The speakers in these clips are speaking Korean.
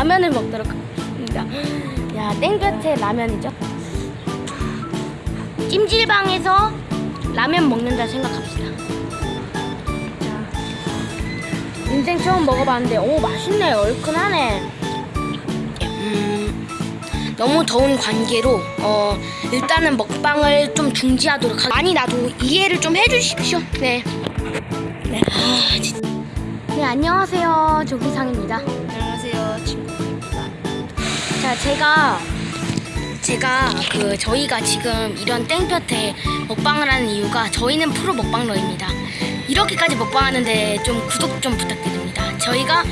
라면을 먹도록 하겠습니다. 야, 땡볕에 라면이죠. 찜질방에서 라면 먹는다 생각합시다. 자, 인생 처음 먹어봤는데, 오, 맛있네. 얼큰하네. 음, 너무 더운 관계로, 어, 일단은 먹방을 좀 중지하도록 하겠습니다. 많이 나도 이해를 좀 해주십시오. 네. 네. 아. 네, 안녕하세요. 조기상입니다. 안녕하세요 친구입니다. 자, 제가 제가 그 저희가 지금 이런 땡볕에 먹방을 하는 이유가 저희는 프로 먹방러입니다. 이렇게까지 먹방하는데 좀 구독 좀 부탁드립니다. 저희가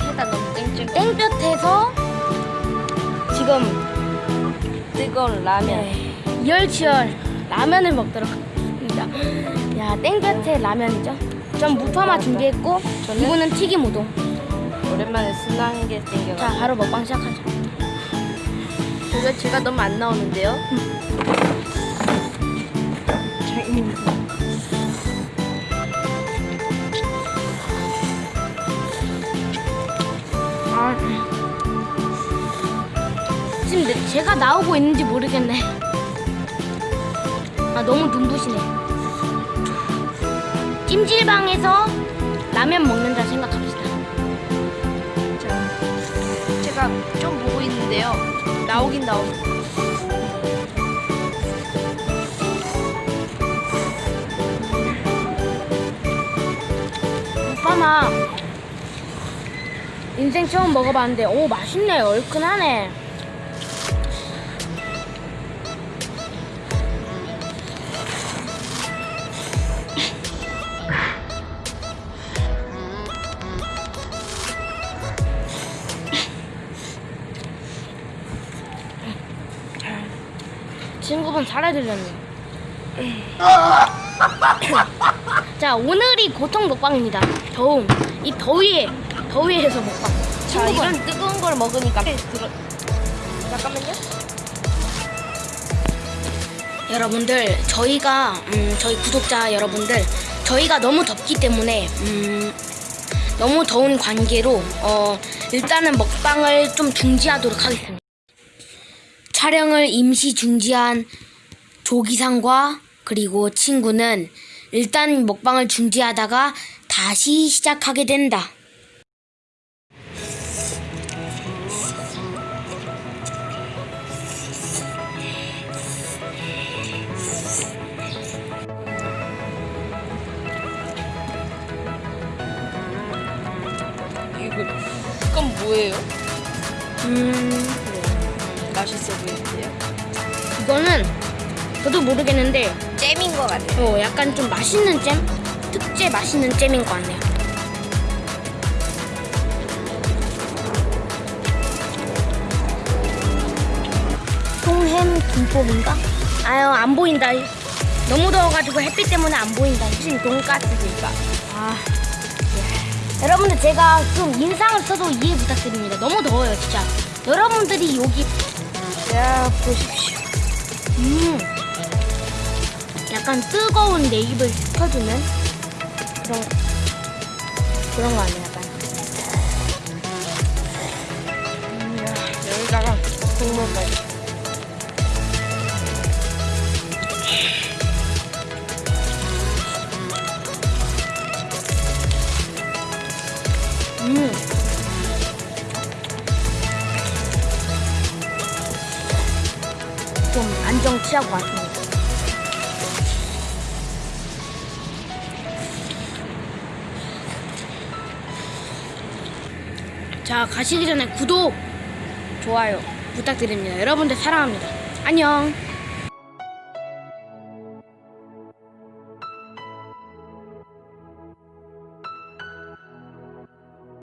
해가 너무 쨍쨍 땡볕에서 지금 뜨거운 라면. 네, 이열치열 라면을 먹도록 하겠습니다. 야, 땡볕에 라면이죠. 전 무파마 준비했고 저는? 이분은 튀김 우동. 오랜만에 순한 게 땡겨. 자, 바로 먹방 시작하죠. 제가 너무 안 나오는데요. 아. 지금 내- 제가 나오고 있는지 모르겠네. 아 너무 눈부시네. 찜질방에서 라면 먹는다 생각합시다. 자, 제가 좀 보고 있는데요. 나오긴 나옵니다. 오빠나 인생 처음 먹어봤는데 오 맛있네 얼큰하네. 친구분 살해드렸네. 자 오늘이 고통 먹방입니다. 더움 이 더위에 더위에서 먹방. 자, 친구분 이런 뜨거운 걸 먹으니까 들어. 잠깐만요. 여러분들 저희가 음, 저희 구독자 여러분들 저희가 너무 덥기 때문에 음, 너무 더운 관계로 어, 일단은 먹방을 좀 중지하도록 하겠습니다. 촬영을 임시 중지한 조기상과 그리고 친구는 일단 먹방을 중지하다가 다시 시작하게 된다. 이거 그건 뭐예요? 음, 맛있어 보이는데요. 이거는 저도 모르겠는데 잼인 것 같아요. 어, 약간 좀 맛있는 잼? 특제 맛있는 잼인 것 같네요. 통햄 김밥인가? 아유, 안 보인다. 너무 더워가지고 햇빛 때문에 안 보인다. 무슨 돈가스니까. 아. 예. 여러분들 제가 좀 인상을 써도 이해 부탁드립니다. 너무 더워요, 진짜. 여러분들이 여기 야 보십시오. 음, 약간 뜨거운 내 입을 식혀주는 그런 그런 거 아니야, 약간. 야, 여기다가 국물까 좀 안정 취하고 왔습니다. 자, 가시기 전에 구독, 좋아요 부탁드립니다. 여러분들 사랑합니다. 안녕.